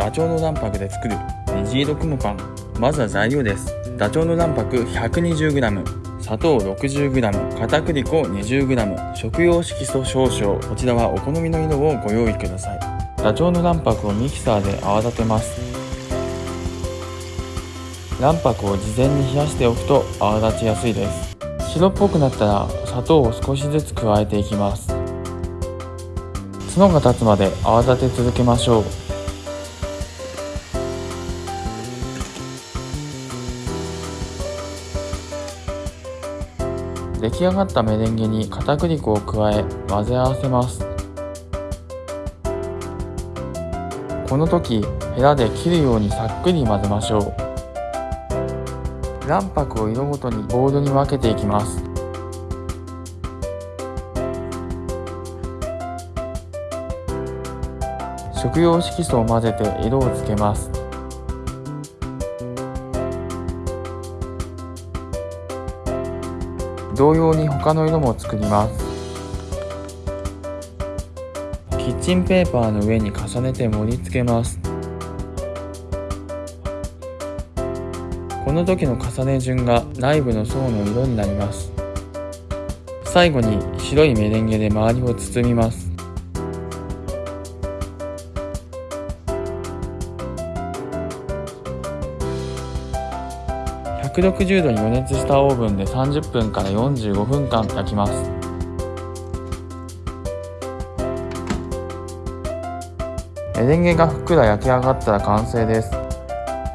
ダチョウの卵白で作る虹色雲パン。まずは材料です。ダチョウの卵白 120g 砂糖 60g 片栗粉 20g 食用色素少々。こちらはお好みの色をご用意ください。ダチョウの卵白をミキサーで泡立てます。卵白を事前に冷やしておくと泡立ちやすいです。白っぽくなったら砂糖を少しずつ加えていきます。角が立つまで泡立て続けましょう。出来上がったメレンゲに片栗粉を加え混ぜ合わせます。この時ヘラで切るようにさっくり混ぜましょう。卵白を色ごとにボウルに分けていきます。食用色素を混ぜて色をつけます。同様に他の色も作ります。キッチンペーパーの上に重ねて盛り付けます。この時の重ね順が内部の層の色になります。最後に白いメレンゲで周りを包みます。160度に予熱したオーブンで30分から45分間焼きます。メレンゲがふっくら焼き上がったら完成です。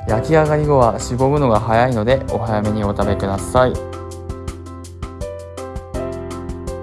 焼き上がり後はしぼむのが早いのでお早めにお食べください。